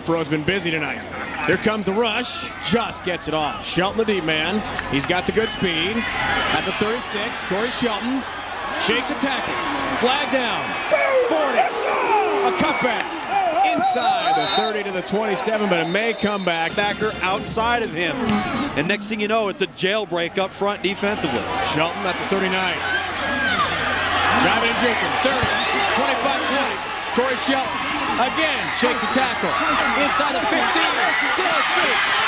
Fro's been busy tonight. Here comes the rush. Just gets it off. Shelton, the deep man. He's got the good speed. At the 36, Corey Shelton shakes a tackle. Flag down. 40. A cutback. Inside the 30 to the 27, but it may come back. Backer outside of him. And next thing you know, it's a jailbreak up front defensively. Shelton at the 39. Driving and drinking. 30, 25 20. Corey Shelton again shakes a tackle. Inside the 15. Still a streak.